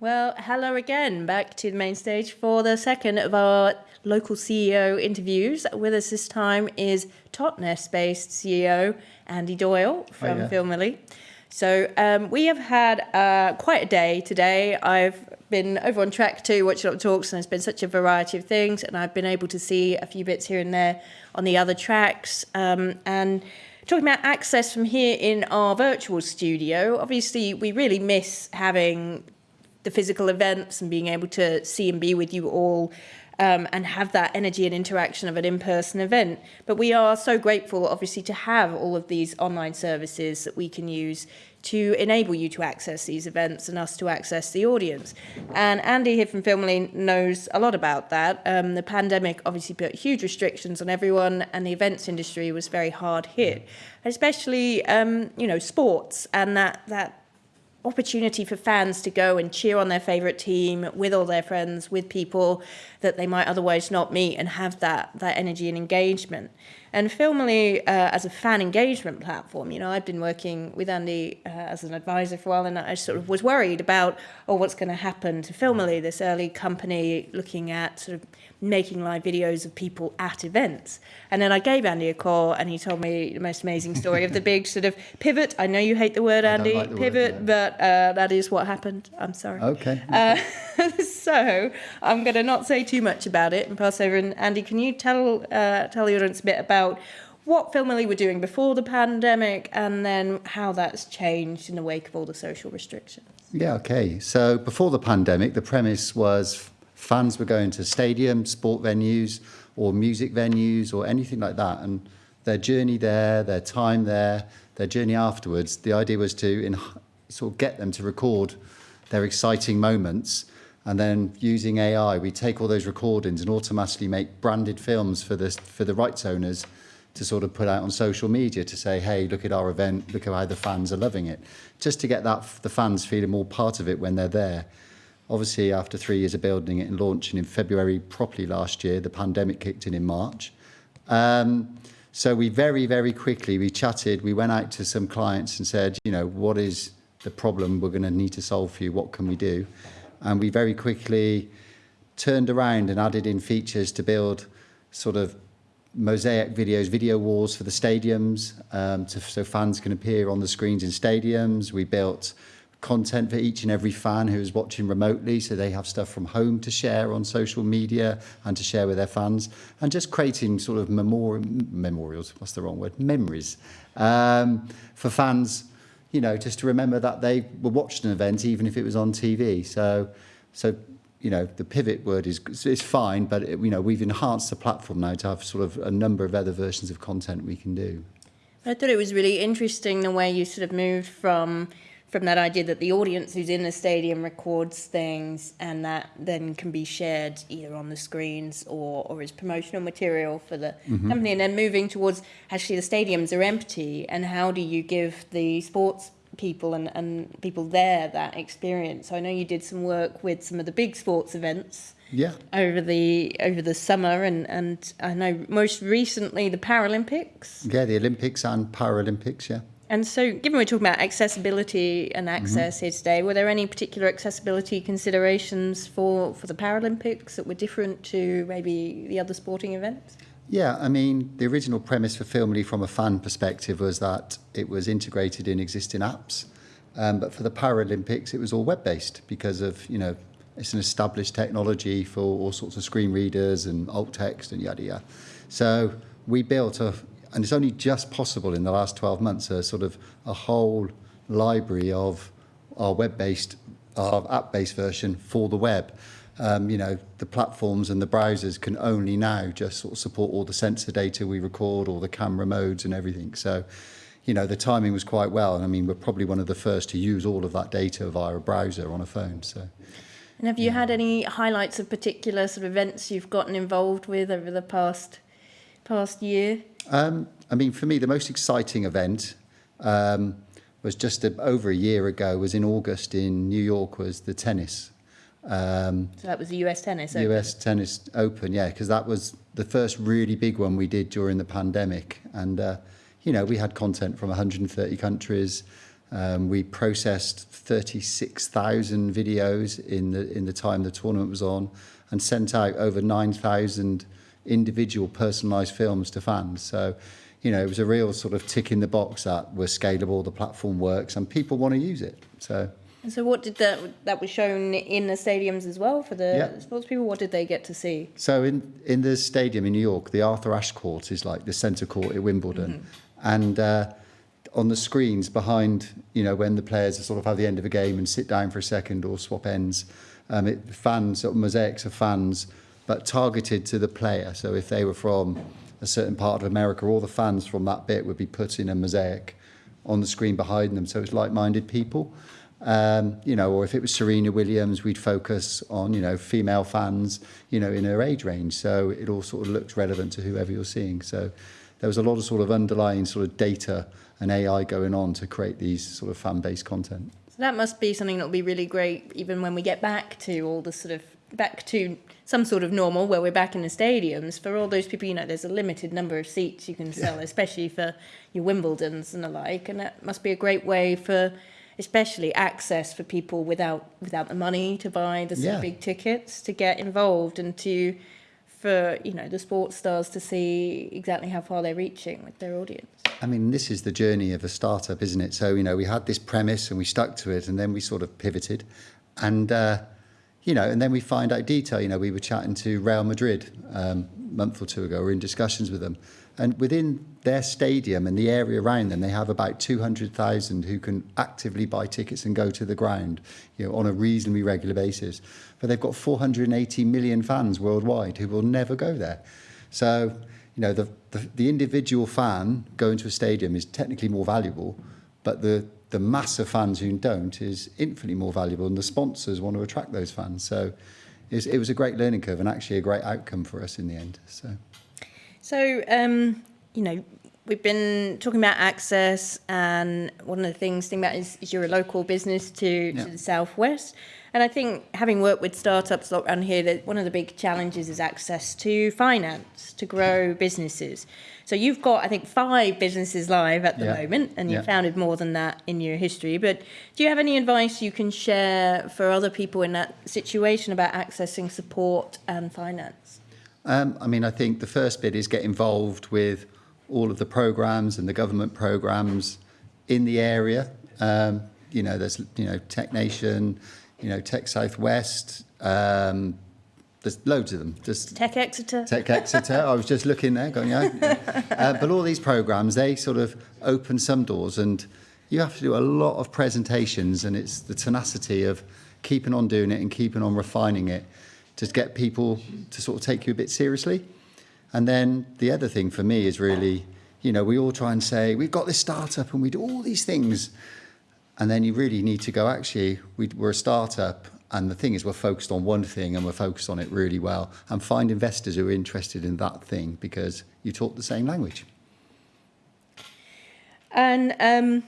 Well, hello again, back to the main stage for the second of our local CEO interviews. With us this time is Totnes-based CEO Andy Doyle from Hiya. Filmily. So um, we have had uh, quite a day today. I've been over on track to watch a lot of talks and there's been such a variety of things and I've been able to see a few bits here and there on the other tracks. Um, and talking about access from here in our virtual studio, obviously we really miss having the physical events and being able to see and be with you all um, and have that energy and interaction of an in-person event. But we are so grateful, obviously, to have all of these online services that we can use to enable you to access these events and us to access the audience. And Andy here from Filmily knows a lot about that. Um, the pandemic obviously put huge restrictions on everyone and the events industry was very hard hit, especially, um, you know, sports and that, that opportunity for fans to go and cheer on their favourite team with all their friends, with people that they might otherwise not meet and have that, that energy and engagement. And Filmily, uh, as a fan engagement platform, you know, I've been working with Andy uh, as an advisor for a while and I sort of was worried about, oh, what's going to happen to Filmily, this early company looking at sort of making live videos of people at events. And then I gave Andy a call and he told me the most amazing story of the big sort of pivot. I know you hate the word, Andy, like the word, pivot, yeah. but uh, that is what happened. I'm sorry. Okay. Uh, so I'm going to not say too much about it and pass over. And Andy, can you tell uh, tell the audience a bit about what Filmily were doing before the pandemic and then how that's changed in the wake of all the social restrictions? Yeah, okay. So before the pandemic, the premise was fans were going to stadiums, sport venues, or music venues, or anything like that. And their journey there, their time there, their journey afterwards, the idea was to sort of get them to record their exciting moments. And then using AI, we take all those recordings and automatically make branded films for the, for the rights owners to sort of put out on social media to say, hey, look at our event, look at how the fans are loving it. Just to get that the fans feeling more part of it when they're there. Obviously, after three years of building it and launching in February properly last year, the pandemic kicked in in March. Um, so we very, very quickly, we chatted, we went out to some clients and said, you know, what is the problem we're going to need to solve for you? What can we do? And we very quickly turned around and added in features to build sort of mosaic videos, video walls for the stadiums, um, to, so fans can appear on the screens in stadiums. We built content for each and every fan who is watching remotely, so they have stuff from home to share on social media and to share with their fans, and just creating sort of memori memorials, what's the wrong word, memories, um, for fans, you know, just to remember that they were watched an event even if it was on TV. So, so you know, the pivot word is, is fine, but, it, you know, we've enhanced the platform now to have sort of a number of other versions of content we can do. I thought it was really interesting the way you sort of moved from from that idea that the audience who's in the stadium records things and that then can be shared either on the screens or, or as promotional material for the Mm-hmm. company and then moving towards actually the stadiums are empty and how do you give the sports people and, and people there that experience. So I know you did some work with some of the big sports events Yeah. over the over the summer and, and I know most recently the Paralympics. Yeah, the Olympics and Paralympics, yeah. And so, given we're talking about accessibility and access here today, were there any particular accessibility considerations for, for the Paralympics that were different to maybe the other sporting events? Yeah, I mean, the original premise for Filmily from a fan perspective was that it was integrated in existing apps. Um, but for the Paralympics, it was all web-based because of, you know, it's an established technology for all sorts of screen readers and alt text and yada yada. So we built a, and it's only just possible in the last 12 months, a sort of a whole library of our web-based, our app-based version for the web. Um, you know, the platforms and the browsers can only now just sort of support all the sensor data we record, all the camera modes and everything. So, you know, the timing was quite well. And I mean, we're probably one of the first to use all of that data via a browser on a phone. So, And have you had any highlights of particular sort of events you've gotten involved with over the past past year? um, I mean, for me, the most exciting event um, was just a, over a year ago, was in August in New York, was the tennis. Um, So that was the US Tennis Open. US Tennis Open, yeah, because that was the first really big one we did during the pandemic. And, uh, you know, we had content from 130 countries. Um, we processed 36,000 videos in the in the time the tournament was on, and sent out over 9,000 individual personalised films to fans. So, you know, it was a real sort of tick in the box that we're scalable, the platform works, and people want to use it. So. And so, what did that that was shown in the stadiums as well for the Yeah. sports people? What did they get to see? So in in the stadium in New York, the Arthur Ashe Court is like the centre court at Wimbledon, and uh, on the screens behind, you know, when the players sort of have the end of a game and sit down for a second or swap ends, um, it, fans, sort of mosaics of fans, but targeted to the player. So if they were from a certain part of America, all the fans from that bit would be put in a mosaic on the screen behind them. So it's like-minded people. Um, you know, or if it was Serena Williams, we'd focus on, you know, female fans, you know, in her age range. So it all sort of looked relevant to whoever you're seeing. So there was a lot of sort of underlying sort of data and AI going on to create these sort of fan-based content. So that must be something that will be really great, even when we get back to all the sort of back to some sort of normal, where we're back in the stadiums. For all those people, you know, there's a limited number of seats you can sell, especially for your Wimbledons and the like, and that must be a great way for, especially access for people without without the money to buy the Yeah. big tickets to get involved and to. For you know the sports stars to see exactly how far they're reaching with their audience. I mean, this is the journey of a startup, isn't it? So, you know, we had this premise and we stuck to it and then we sort of pivoted. And, uh, you know, and then we find out detail. You know, we were chatting to Real Madrid um, a month or two ago. We're in discussions with them. And within their stadium and the area around them, they have about 200,000 who can actively buy tickets and go to the ground, you know, on a reasonably regular basis. But they've got 480 million fans worldwide who will never go there. So, you know, the, the, the individual fan going to a stadium is technically more valuable, but the, the mass of fans who don't is infinitely more valuable, and the sponsors want to attract those fans. So it was a great learning curve and actually a great outcome for us in the end. So. So, um, you know, we've been talking about access, and one of the things think about is, is you're a local business to, Yeah. to the southwest. And I think having worked with startups around here, that one of the big challenges is access to finance to grow businesses. So you've got, I think, five businesses live at the Yeah. moment, and you've Yeah. founded more than that in your history. But do you have any advice you can share for other people in that situation about accessing support and finance? Um, I mean, I think the first bit is get involved with all of the programs and the government programs in the area. Um, you know, there's, you know, Tech Nation, you know, Tech Southwest, um, there's loads of them. Just Tech Exeter? Tech Exeter. I was just looking there, going, yeah. Uh, but all these programs, they sort of open some doors, and you have to do a lot of presentations, and it's the tenacity of keeping on doing it and keeping on refining it to get people to sort of take you a bit seriously. And then the other thing for me is really, you know, we all try and say we've got this startup and we do all these things, and then you really need to go. Actually, we, we're a startup, and the thing is, we're focused on one thing and we're focused on it really well, and find investors who are interested in that thing because you talk the same language. And um,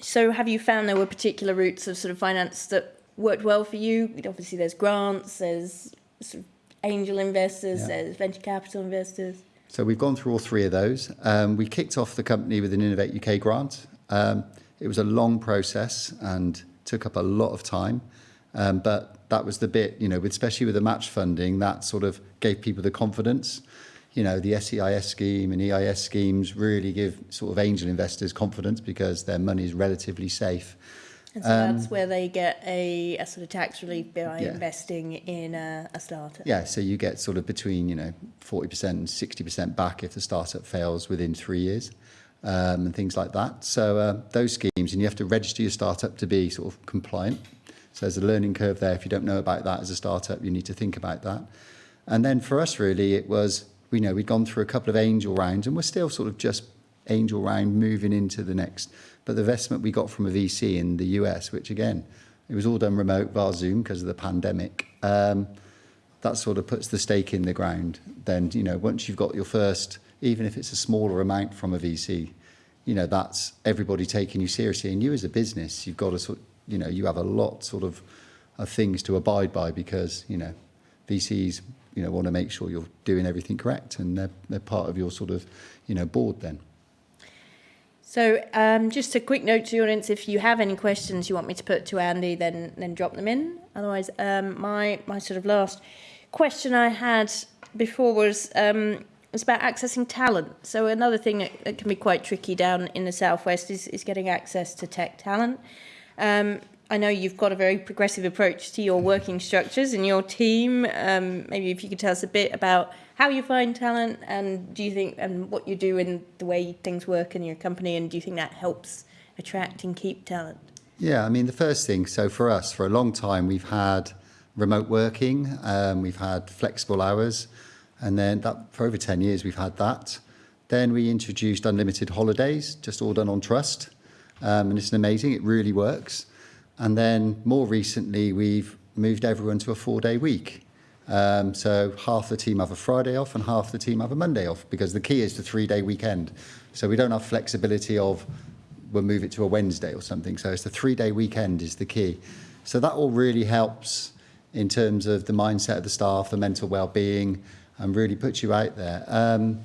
so, have you found there were particular routes of sort of finance that worked well for you? Obviously, there's grants, there's sort of angel investors, Yeah. there's venture capital investors. So we've gone through all three of those. Um, we kicked off the company with an Innovate UK grant. Um, it was a long process and took up a lot of time. Um, but that was the bit, you know, with, especially with the match funding, that sort of gave people the confidence. You know, the SEIS scheme and EIS schemes really give sort of angel investors confidence because their money is relatively safe. And so that's where they get a, a sort of tax relief by Um, Yeah. investing in a, a startup. Yeah, so you get sort of between, you know, 40% and 60% back if the startup fails within three years um, and things like that. So uh, those schemes, and you have to register your startup to be sort of compliant. So there's a learning curve there. If you don't know about that as a startup, you need to think about that. And then for us, really, it was, we know we'd gone through a couple of angel rounds and we're still sort of just angel round moving into the next. But the investment we got from a VC in the US, which again, it was all done remote via Zoom because of the pandemic. Um, that sort of puts the stake in the ground. Then, you know, once you've got your first, even if it's a smaller amount from a VC, you know, that's everybody taking you seriously. And you as a business, you've got to sort, you know, you have a lot sort of of things to abide by because, you know, VCs, you know, want to make sure you're doing everything correct and they're, they're part of your sort of, you know, board then. So um, just a quick note to the audience, if you have any questions you want me to put to Andy, then then drop them in. Otherwise, um, my, my sort of last question I had before was um, was about accessing talent. So another thing that, that can be quite tricky down in the southwest is, is getting access to tech talent. Um, I know you've got a very progressive approach to your working structures and your team. Um, maybe if you could tell us a bit about how you find talent and do you think and what you do in the way things work in your company and do you think that helps attract and keep talent? Yeah, I mean the first thing. So for us, for a long time, we've had remote working, um, we've had flexible hours, and then that for over ten years we've had that. Then we introduced unlimited holidays, just all done on trust, um, and it's amazing. It really works. And then more recently, we've moved everyone to a four-day week. Um, so half the team have a Friday off and half the team have a Monday off because the key is the three-day weekend. So we don't have flexibility of we'll move it to a Wednesday or something. So it's the three-day weekend is the key. So that all really helps in terms of the mindset of the staff, the mental well-being, and really puts you out there. Um,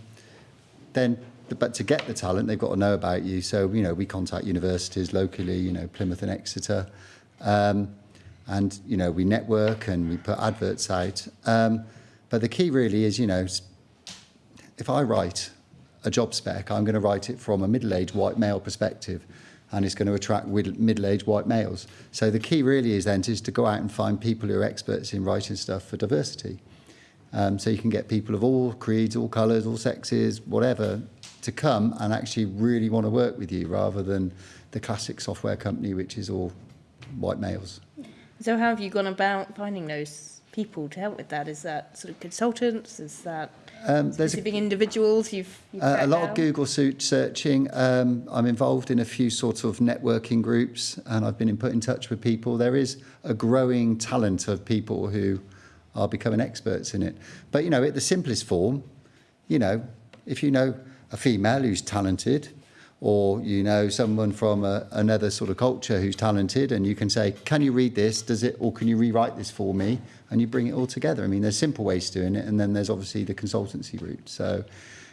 then but to get the talent, they've got to know about you. So, you know, we contact universities locally, you know, Plymouth and Exeter. Um, and, you know, we network and we put adverts out. Um, but the key really is, you know, if I write a job spec, I'm going to write it from a middle-aged white male perspective and it's going to attract middle-aged white males. So the key really is then is to go out and find people who are experts in writing stuff for diversity. Um, so you can get people of all creeds, all colours, all sexes, whatever, to come and actually really want to work with you rather than the classic software company, which is all white males. So how have you gone about finding those people to help with that? Is that sort of consultants? Is that um, specific a, individuals you've, you've uh, A lot out? of Google search searching. Um, I'm involved in a few sort of networking groups and I've been in, put in touch with people. There is a growing talent of people who are becoming experts in it. But, you know, at the simplest form, you know, if you know a female who's talented, or you know someone from a, another sort of culture who's talented and you can say can you read this? Does it or can you rewrite this for me? And you bring it all together. I mean there's simple ways to doing it and then there's obviously the consultancy route. So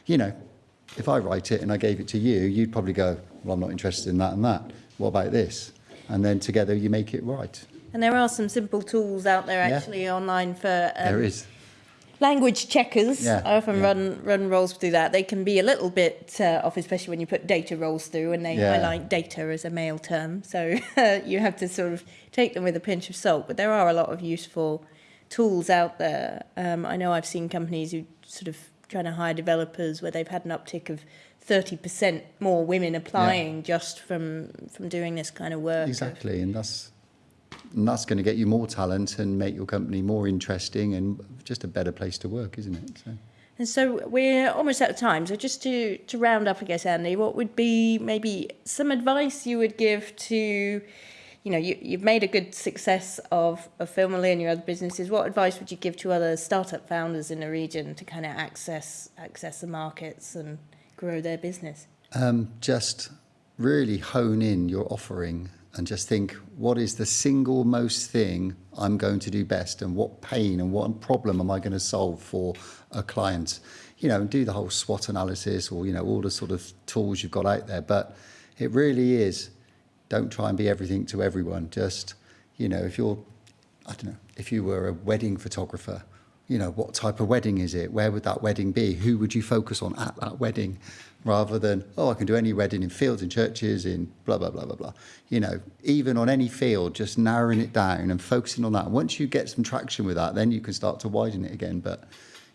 you know if i write it and i gave it to you you'd probably go well i'm not interested in that and that. What about this and then together you make it right and there are some simple tools out there actually yeah. online for um, there is language checkers. Yeah, I often yeah. run run roles through that. They can be a little bit uh, off, especially when you put data roles through and they yeah. highlight data as a male term. So you have to sort of take them with a pinch of salt. But there are a lot of useful tools out there. Um, I know I've seen companies who sort of trying to hire developers where they've had an uptick of 30% more women applying yeah. just from from doing this kind of work. Exactly, and that's and that's going to get you more talent and make your company more interesting and just a better place to work, isn't it? So. And so we're almost out of time. So just to, to round up, I guess, Andy, what would be maybe some advice you would give to, you know, you, you've made a good success of, of Filmily and your other businesses. What advice would you give to other startup founders in the region to kind of access access the markets and grow their business? Um, just really hone in your offering and just think what is the single most thing I'm going to do best and what pain and what problem am I going to solve for a client you know and do the whole SWOT analysis or you know all the sort of tools you've got out there but it really is don't try and be everything to everyone just you know if you're I don't know if you were a wedding photographer you know what type of wedding is it where would that wedding be who would you focus on at that wedding rather than, oh, I can do any wedding in fields, in churches, in blah, blah, blah, blah, blah. You know, even on any field, just narrowing it down and focusing on that. Once you get some traction with that, then you can start to widen it again. But,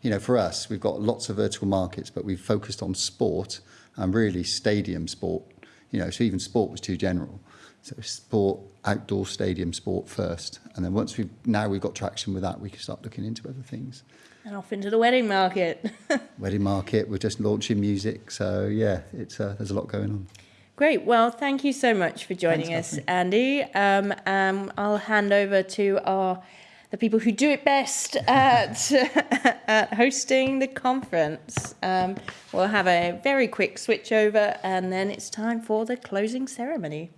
you know, for us, we've got lots of vertical markets, but we've focused on sport and really stadium sport. You know, so even sport was too general. So sport, outdoor stadium sport first. And then once we've, now we've got traction with that, we can start looking into other things and off into the wedding market. wedding market, we're just launching music. So yeah, it's uh, there's a lot going on. Great. Well, thank you so much for joining Thanks, us, Andy. Um, um, I'll hand over to our the people who do it best at, at hosting the conference. Um, we'll have a very quick switch over and then it's time for the closing ceremony.